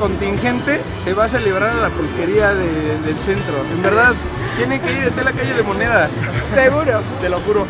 contingente se va a celebrar a la pulquería de- del centro. En verdad, tienen que ir, está en la calle de Moneda. Seguro. Te lo juro.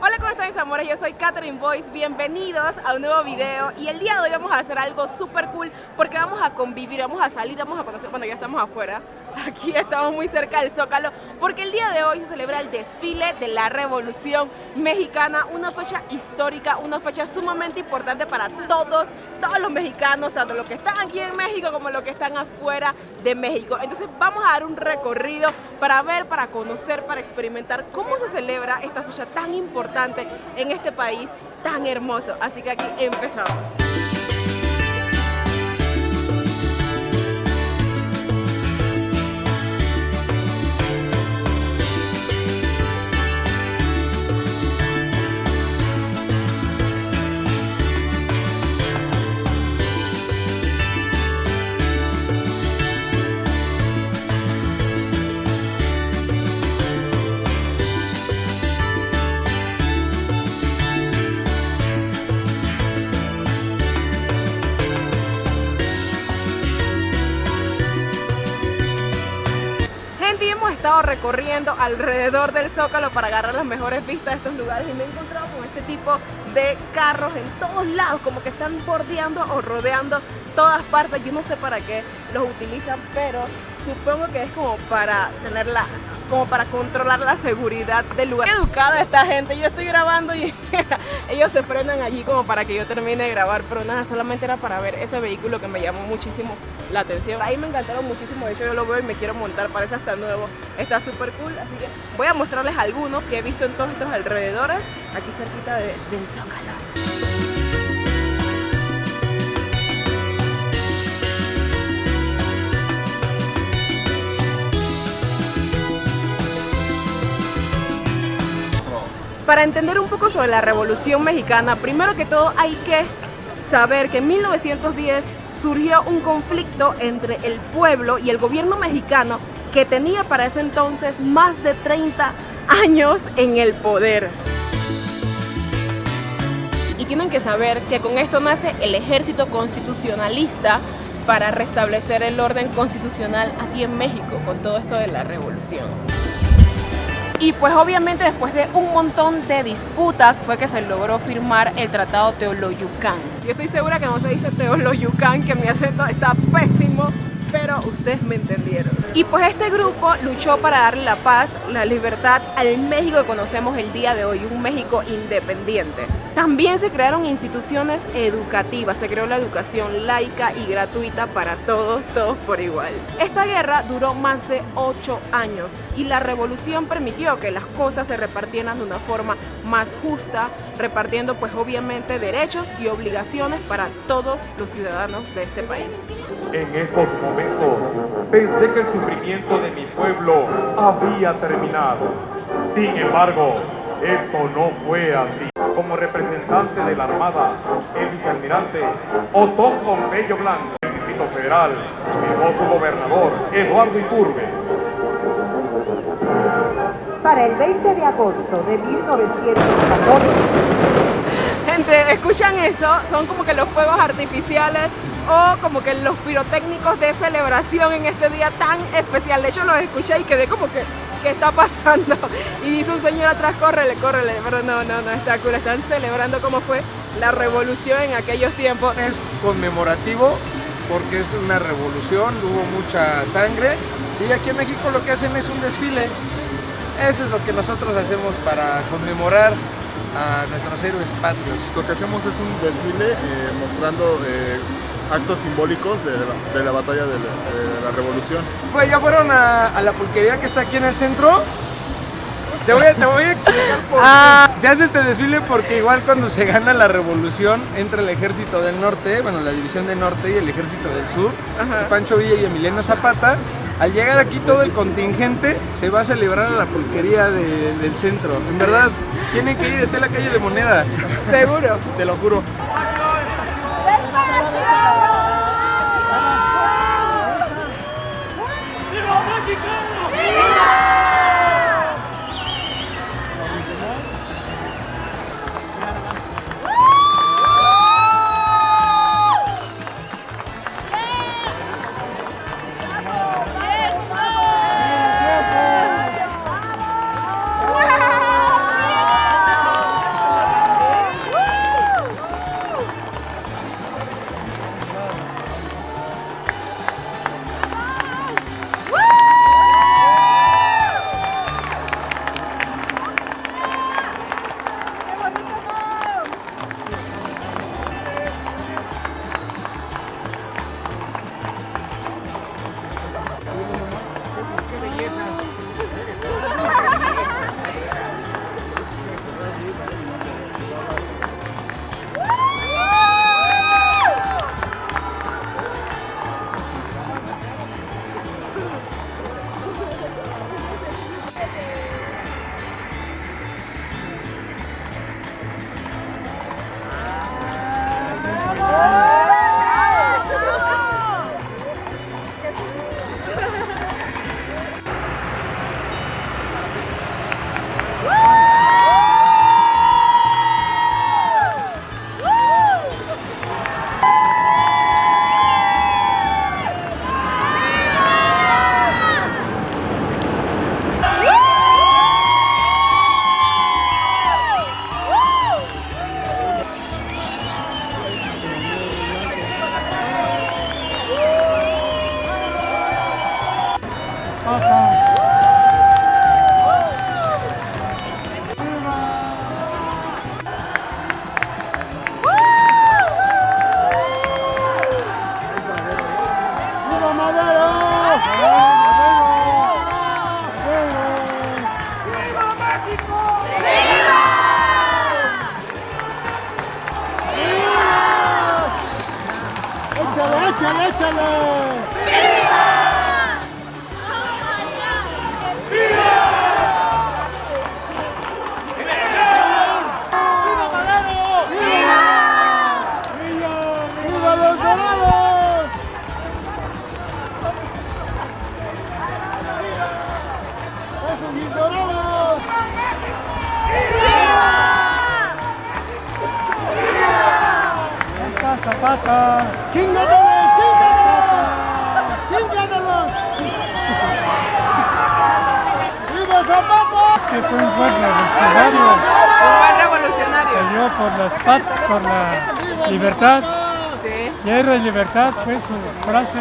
Hola, ¿cómo están mis amores? Yo soy Catherine Boyce, bienvenidos a un nuevo video y el día de hoy vamos a hacer algo súper cool porque vamos a convivir, vamos a salir, vamos a conocer, bueno ya estamos afuera, aquí estamos muy cerca del Zócalo porque el día de hoy se celebra el desfile de la Revolución Mexicana, una fecha histórica, una fecha sumamente importante para todos, todos los mexicanos, tanto los que están aquí en México como los que están afuera de México. Entonces vamos a dar un recorrido para ver, para conocer, para experimentar cómo se celebra esta fecha tan importante en este país tan hermoso. Así que aquí empezamos. Hemos estado recorriendo alrededor del Zócalo para agarrar las mejores vistas de estos lugares y me he encontrado con este tipo de carros en todos lados, como que están bordeando o rodeando todas partes. Yo no sé para qué los utilizan, pero supongo que es como para tenerla, como para controlar la seguridad del lugar. Educada esta gente, yo estoy grabando y ellos se frenan allí como para que yo termine de grabar, pero nada, solamente era para ver ese vehículo que me llamó muchísimo la atención. Ahí me encantaron muchísimo, de hecho yo lo veo y me quiero montar, parece hasta nuevo, está súper cool, así que voy a mostrarles algunos que he visto en todos estos alrededores, aquí cerquita de, del Zócalo. Para entender un poco sobre la Revolución Mexicana, primero que todo hay que saber que en 1910 surgió un conflicto entre el pueblo y el gobierno mexicano que tenía para ese entonces más de 30 años en el poder. Y tienen que saber que con esto nace el ejército constitucionalista para restablecer el orden constitucional aquí en México con todo esto de la revolución. Y pues obviamente después de un montón de disputas fue que se logró firmar el Tratado Teoloyucán. Yo estoy segura que no se dice Teoloyucán, que mi acento está pésimo, pero ustedes me entendieron. Y pues este grupo luchó para darle la paz, la libertad al México que conocemos el día de hoy, un México independiente. También se crearon instituciones educativas, se creó la educación laica y gratuita para todos, todos por igual. Esta guerra duró más de 8 años y la revolución permitió que las cosas se repartieran de una forma más justa, repartiendo pues obviamente derechos y obligaciones para todos los ciudadanos de este país. En esos momentos pensé que el sufrimiento de mi pueblo había terminado. Sin embargo, esto no fue así. Como representante de la Armada, el vicealmirante Otón Pompeyo Blanco, del Distrito Federal, firmó su gobernador, Eduardo Iturbe. Para el 20 de agosto de 1914, Gente, ¿escuchan eso? Son como que los fuegos artificiales o como que los pirotécnicos de celebración en este día tan especial. De hecho, los escuché y quedé como que, ¿qué está pasando? Y dice un señor atrás, córrele, córrele. Pero no, no, no, está cool. Están celebrando cómo fue la revolución en aquellos tiempos. Es conmemorativo porque es una revolución, hubo mucha sangre y aquí en México lo que hacen es un desfile. Eso es lo que nosotros hacemos para conmemorar a nuestros héroes patrios. Lo que hacemos es un desfile eh, mostrando eh, actos simbólicos de la, de la batalla de la, de la revolución. Pues ya fueron a, a la pulquería que está aquí en el centro. Te voy, a, te voy a explicar por Ah. qué. Se hace este desfile porque igual cuando se gana la revolución entra el ejército del norte, bueno, la división del norte y el ejército del sur, Ajá. Pancho Villa y Emiliano Zapata. Al llegar aquí todo el contingente se va a celebrar a la pulquería de- del centro. En verdad, tienen que ir, está en la calle de Moneda. Seguro. Te lo juro. Que fue un buen revolucionario, Un buen revolucionario. peleó por la, pat- por la libertad, guerra y libertad fue su frase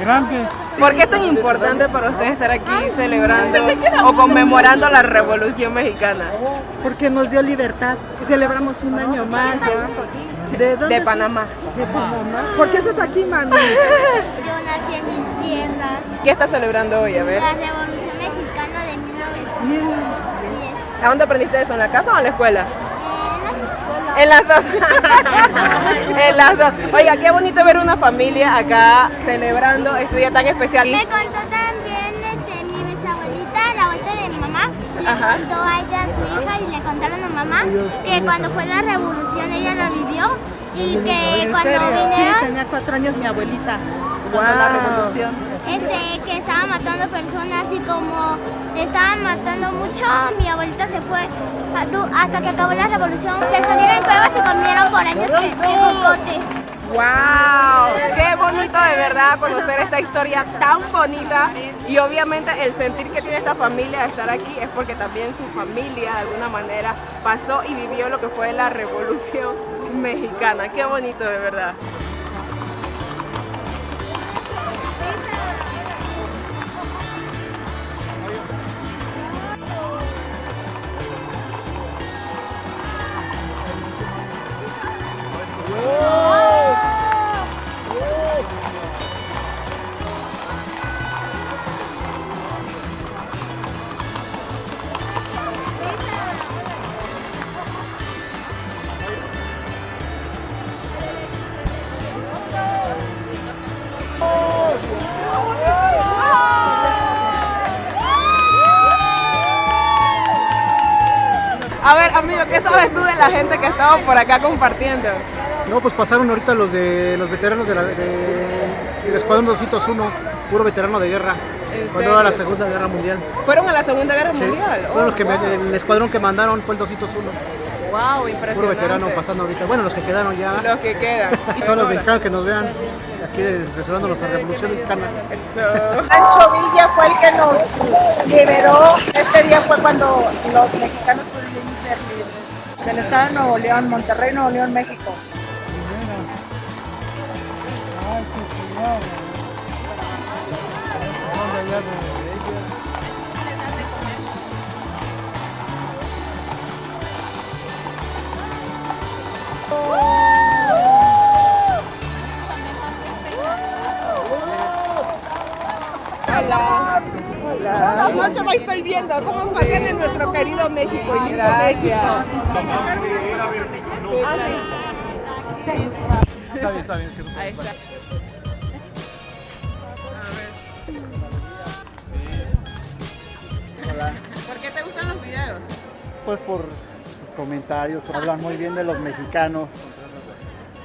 grande. ¿Por qué es tan importante para ustedes estar aquí celebrando o conmemorando la Revolución Mexicana porque nos dio libertad. Celebramos un año más ya. ¿De dónde? de Panamá? De Panamá. ¿Por qué estás aquí, mami? Yo nací en mis tierras. ¿Qué está celebrando hoy? A ver. La Revolución 1910. ¿A dónde aprendiste eso? ¿En la casa o en la escuela? En las dos. en las dos. Oiga, qué bonito ver una familia acá celebrando este día tan especial. Me contó también este, mi bisabuelita, la abuelita de mi mamá, le Ajá. contó a ella, a su hija, y le contaron a mamá que cuando fue la revolución ella la vivió y que cuando Sí, vinieron, tenía cuatro años mi abuelita. Cuando la revolución. este, que estaban matando personas y como estaban matando mucho, mi abuelita se fue hasta que acabó la revolución. Se escondieron en cuevas y comieron por años cocotes. ¡Wow! ¡Qué bonito de verdad conocer esta historia tan bonita! Y obviamente el sentir que tiene esta familia de estar aquí es porque también su familia de alguna manera pasó y vivió lo que fue la revolución mexicana. ¡Qué bonito de verdad! La gente que estaba por acá compartiendo? No, pues pasaron ahorita los de los veteranos de la, de- del Escuadrón 201, puro veterano de guerra, ¿En cuando era la? Segunda Guerra Mundial. ¿Fueron a la Segunda Guerra Sí, Mundial? fueron los que me- el escuadrón que mandaron fue el 201, ¡Wow! puro Impresionante. veterano pasando ahorita. Bueno, los que quedaron ya, Los que quedan. Y todos los mexicanos que nos vean aquí celebrando nuestra Revolución Mexicana. Eso. Pancho Villa fue el que nos liberó. Este día fue cuando los mexicanos pudimos ser libres. Del estado de Nuevo León, Monterrey, Nuevo León, México. Noche la estoy viendo. ¿Cómo pasan en nuestro querido México y lindo Gracias. Está bien, está bien. Ahí está. Hola. ¿Por qué te gustan los videos? Pues por sus comentarios, hablan muy bien de los mexicanos.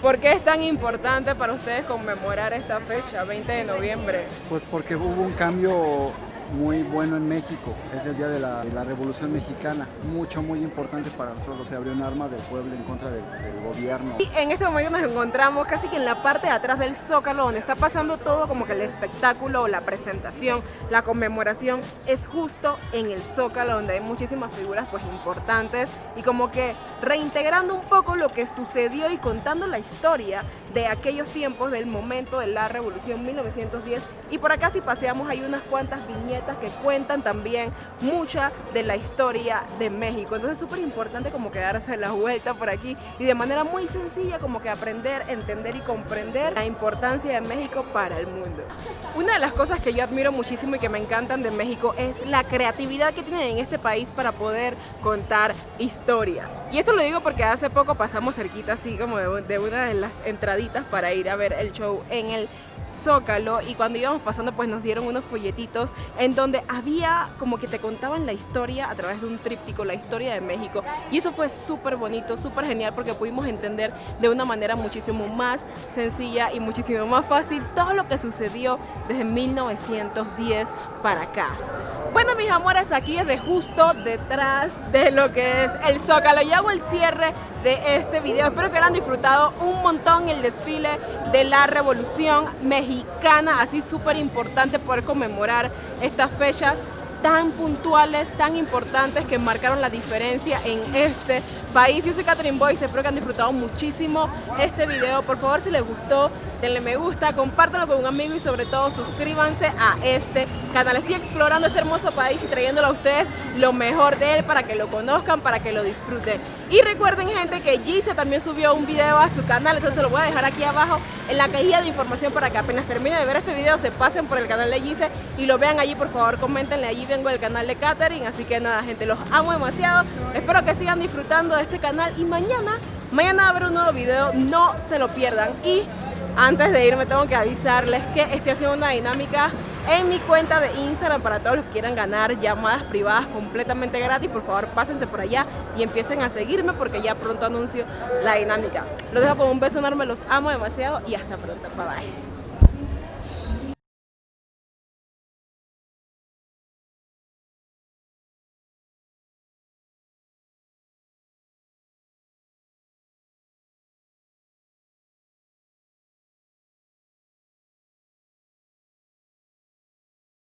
¿Por qué es tan importante para ustedes conmemorar esta fecha, 20 de noviembre? Pues porque hubo un cambio muy bueno en México. Es el día de la, Revolución Mexicana. Mucho, muy importante para nosotros. Se abrió un arma del pueblo en contra del, del gobierno. Y en este momento nos encontramos casi que en la parte de atrás del Zócalo, donde está pasando todo como que el espectáculo, la presentación, la conmemoración, es justo en el Zócalo, donde hay muchísimas figuras pues importantes y como que reintegrando un poco lo que sucedió y contando la historia de aquellos tiempos, del momento de la Revolución 1910. Y por acá si paseamos hay unas cuantas viñetas que cuentan también mucha de la historia de México. Entonces es súper importante como que darse la vuelta por aquí y de manera muy sencilla como que aprender, entender y comprender la importancia de México para el mundo. Una de las cosas que yo admiro muchísimo y que me encantan de México es la creatividad que tienen en este país para poder contar historia. Y esto lo digo porque hace poco pasamos cerquita así como de una de las entraditas para ir a ver el show en el Zócalo y cuando íbamos pasando pues nos dieron unos folletitos en donde había como que te contaban la historia a través de un tríptico, la historia de México y eso fue súper bonito, súper genial porque pudimos entender de una manera muchísimo más sencilla y muchísimo más fácil todo lo que sucedió desde 1910 para acá. Bueno mis amores, aquí es de justo detrás de lo que es el Zócalo y hago el cierre de este video. Espero que hayan disfrutado un montón el desfile de la Revolución Mexicana, así súper importante poder conmemorar estas fechas tan puntuales, tan importantes que marcaron la diferencia en este país. Yo soy Catherine Boyce, espero que han disfrutado muchísimo este video. Por favor, si les gustó, denle me gusta, compártanlo con un amigo y sobre todo suscríbanse a este canal. Estoy explorando este hermoso país y trayéndolo a ustedes lo mejor de él para que lo conozcan, para que lo disfruten. Y recuerden gente que Gise también subió un video a su canal, entonces lo voy a dejar aquí abajo en la cajilla de información para que apenas termine de ver este video se pasen por el canal de Gise y lo vean allí, por favor coméntenle, allí vengo del canal de Catherine, así que nada gente, los amo demasiado, espero que sigan disfrutando de este canal y mañana, mañana va a haber un nuevo video, no se lo pierdan y antes de irme tengo que avisarles que estoy haciendo una dinámica en mi cuenta de Instagram para todos los que quieran ganar llamadas privadas completamente gratis. Por favor, pásense por allá y empiecen a seguirme porque ya pronto anuncio la dinámica. Los dejo con un beso enorme, los amo demasiado y hasta pronto. Bye bye.